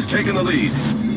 Has taken the lead.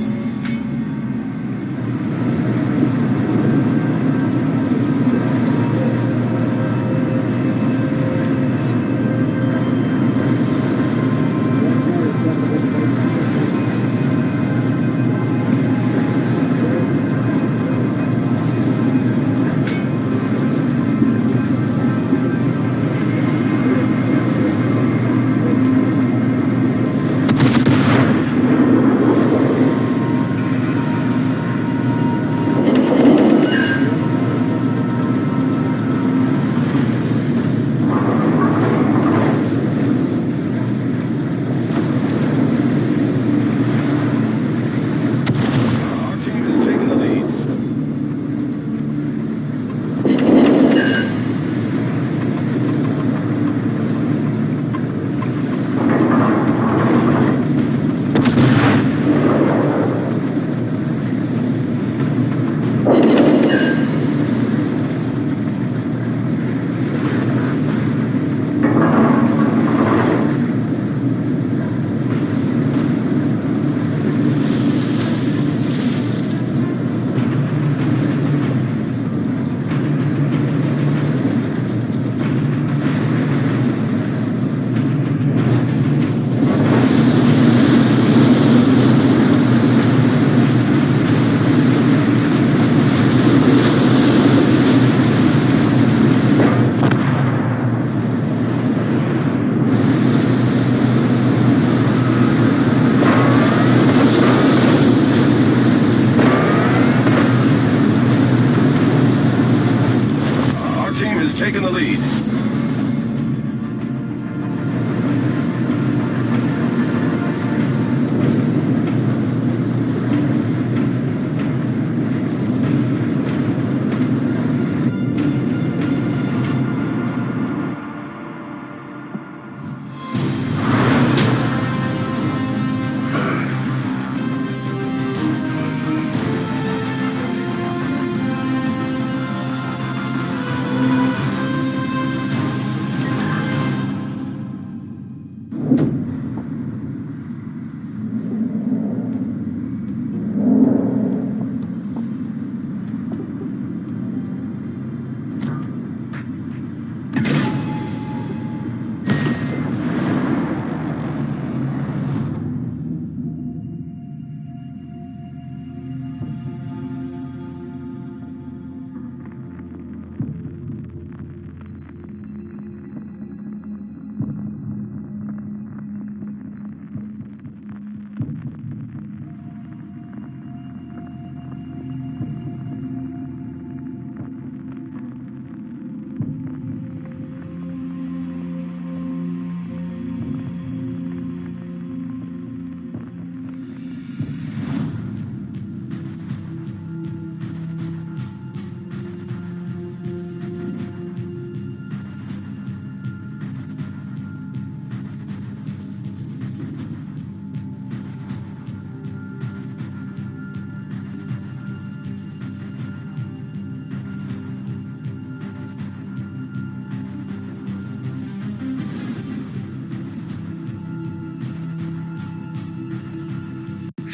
em the lead.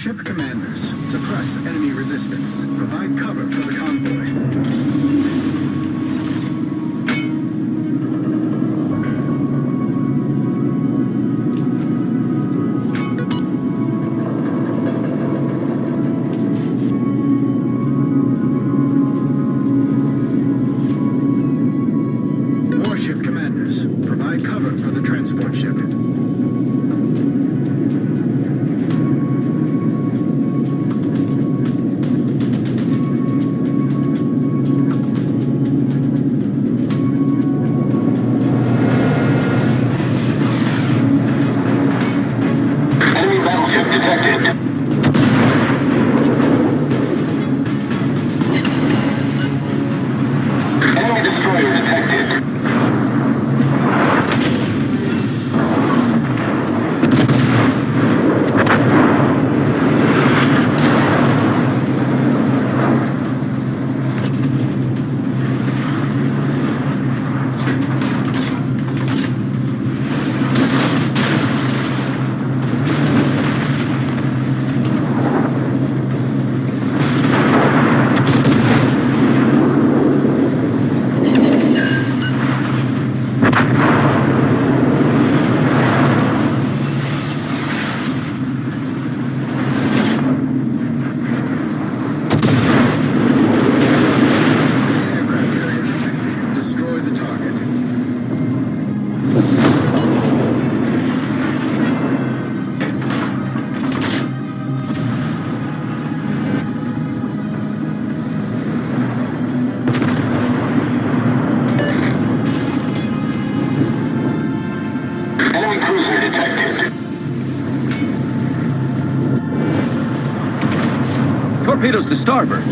Ship commanders, suppress enemy resistance. Provide cover for the convoy. Torpedoes to starboard. All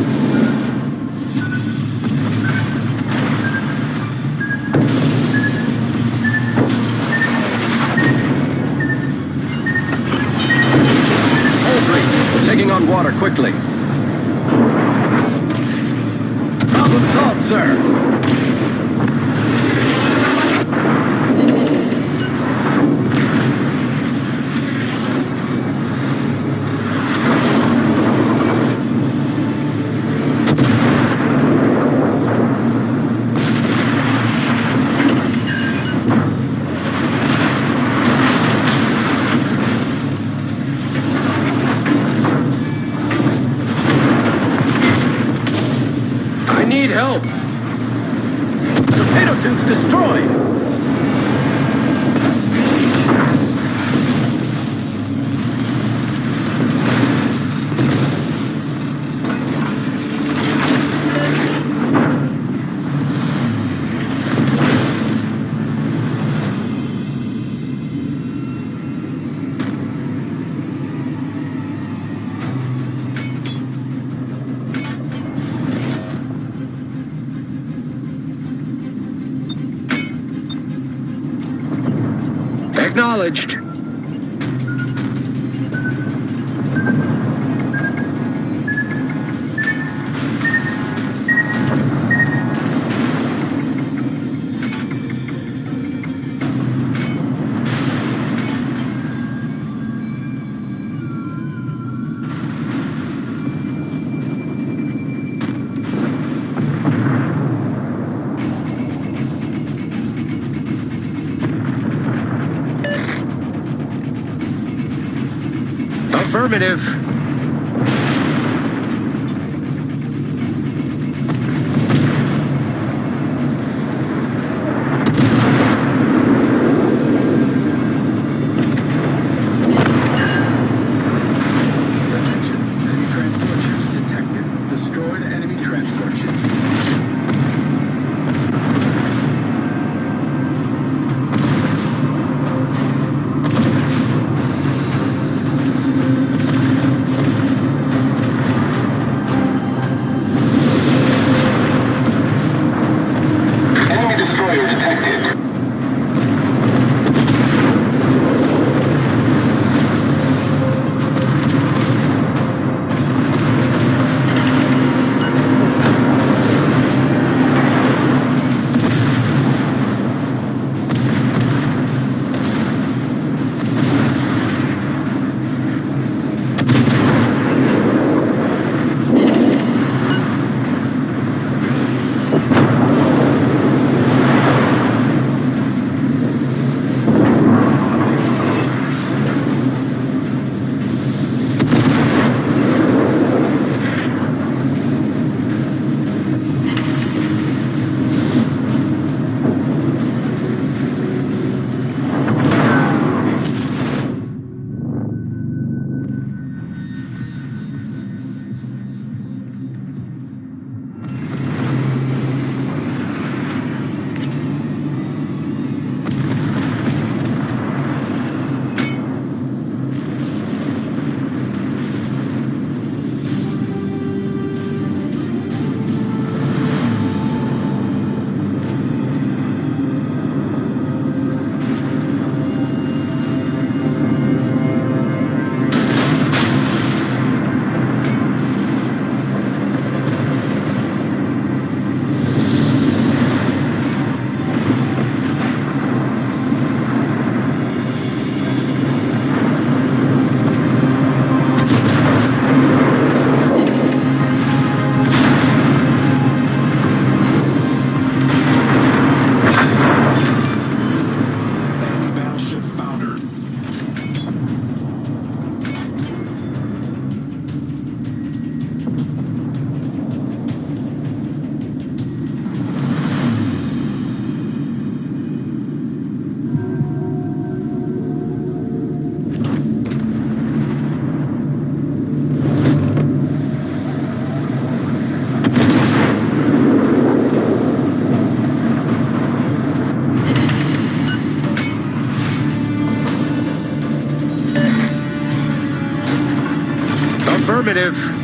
breach. Taking on water quickly. Need help. Torpedo tubes destroyed. Acknowledged. Affirmative. Affirmative.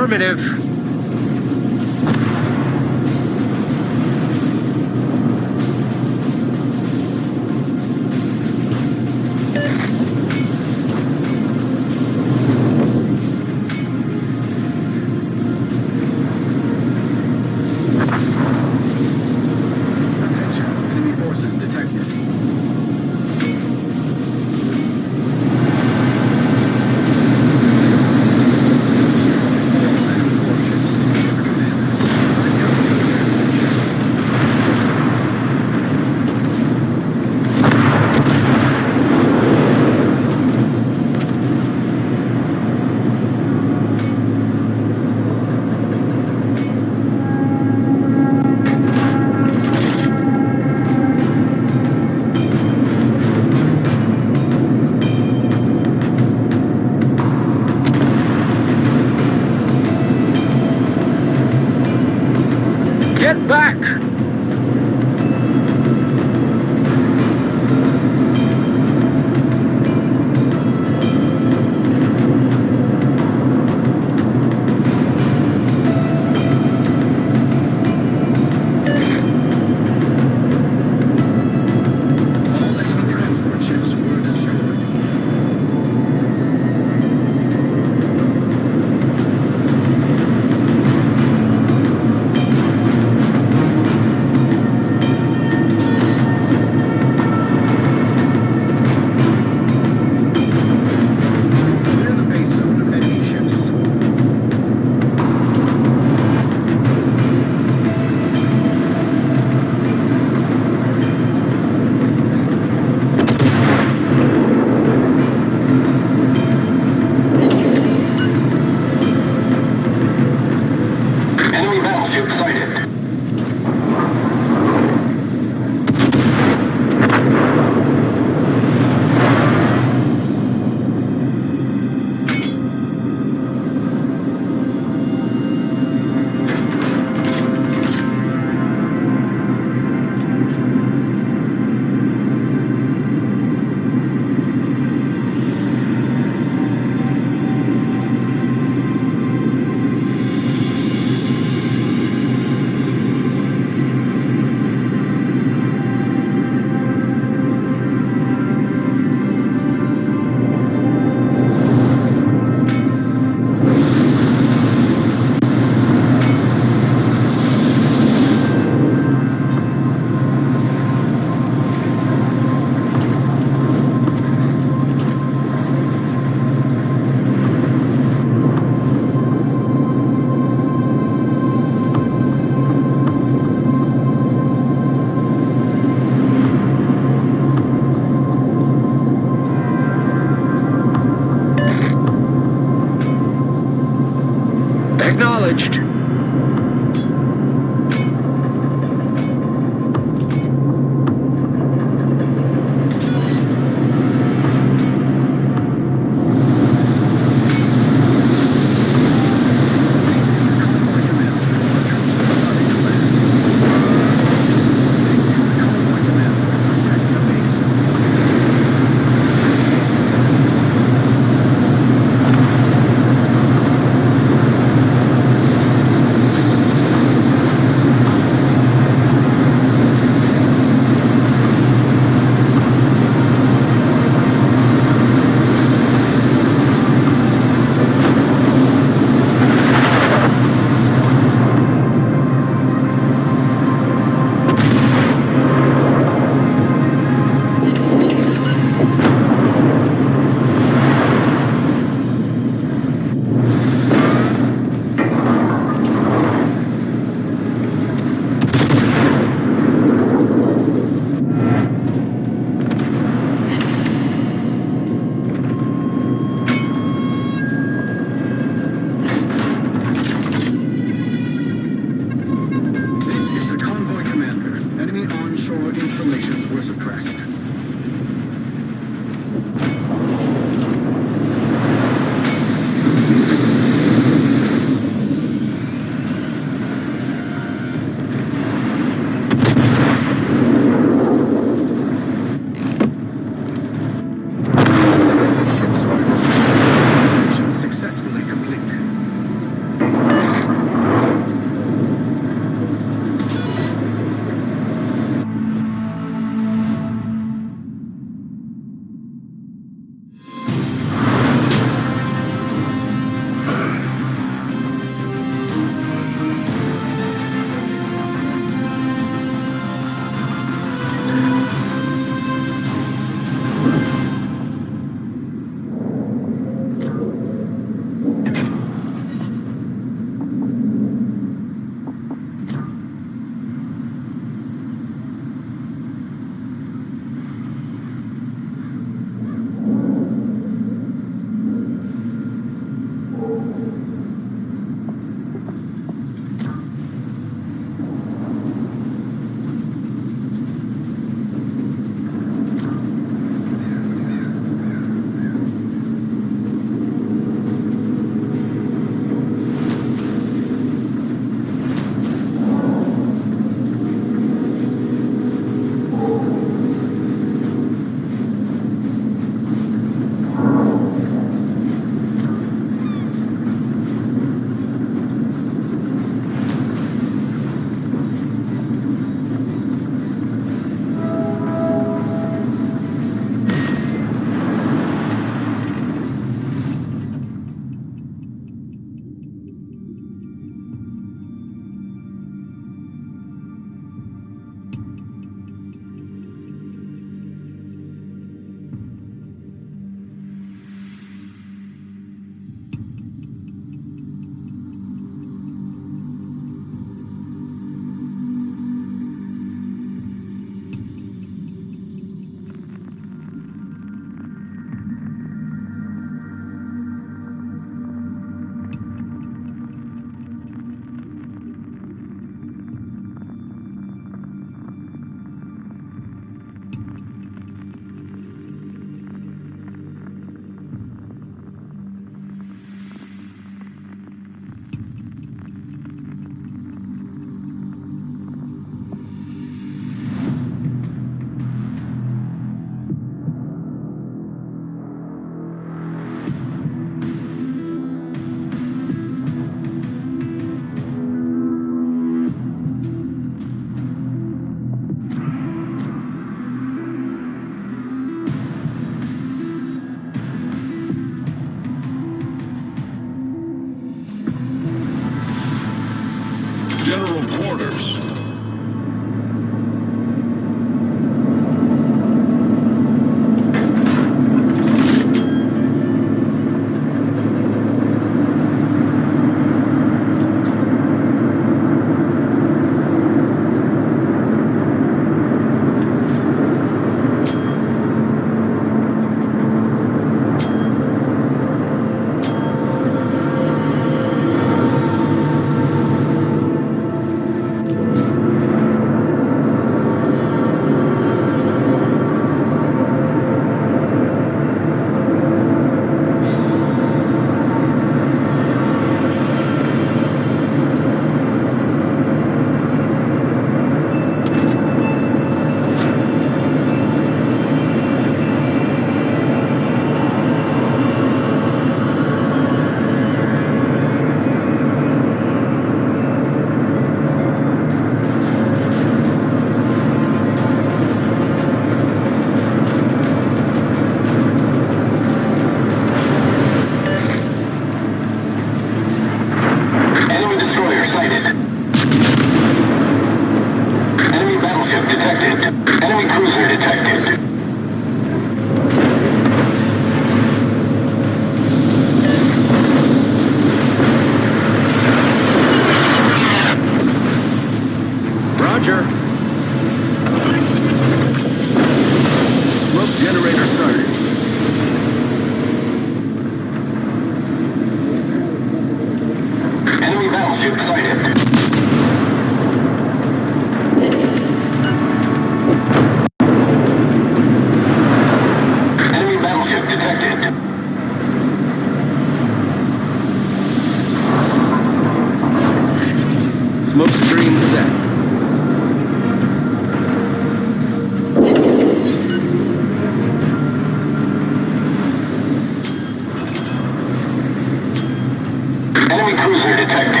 detective.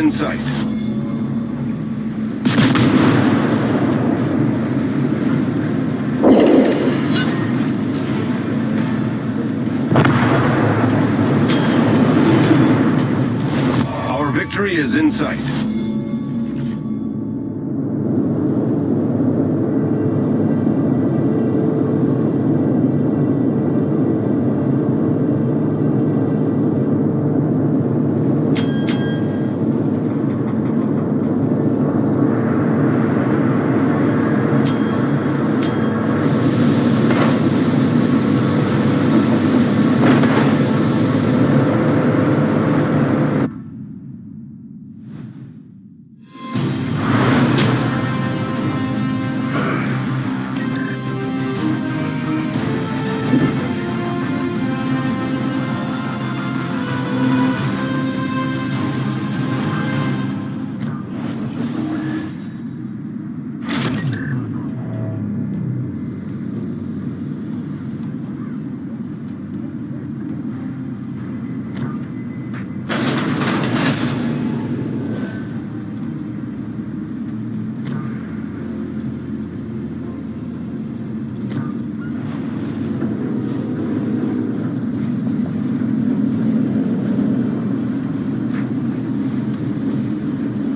In sight.